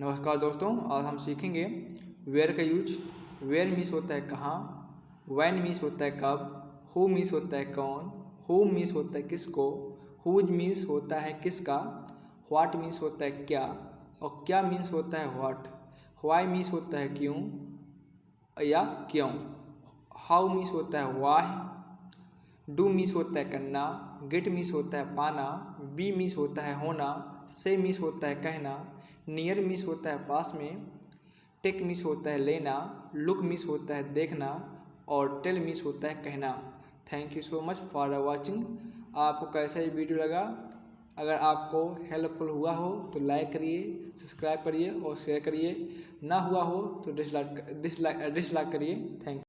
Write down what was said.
नमस्कार दोस्तों, आज हम सीखेंगे वेयर का यूज़ वेयर मिस होता है कहाँ वैन मिस होता है कब हु मिस होता है कौन हु मिस होता है किसको हुज मिस होता है किसका व्हाट मिस होता है क्या और क्या मीन्स होता है व्हाट वाई मिस होता है क्यों या क्यों हाउ मिस होता है वाह डू मिस होता है करना, गेट मिस होता है पाना, बी मिस होता है होना, से मिस होता है कहना, नियर मिस होता है पास में, टेक मिस होता है लेना, लुक मिस होता है देखना और टेल मिस होता है कहना। Thank you so much for watching. आपको कैसा ये वीडियो लगा? अगर आपको हेल्पफुल हुआ हो तो लाइक करिए, सब्सक्राइब करिए और शेयर करिए। ना हुआ हो तो डिसलाइक डिसलाइक डिसलाइक करिए। थैंक